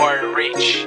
or rich.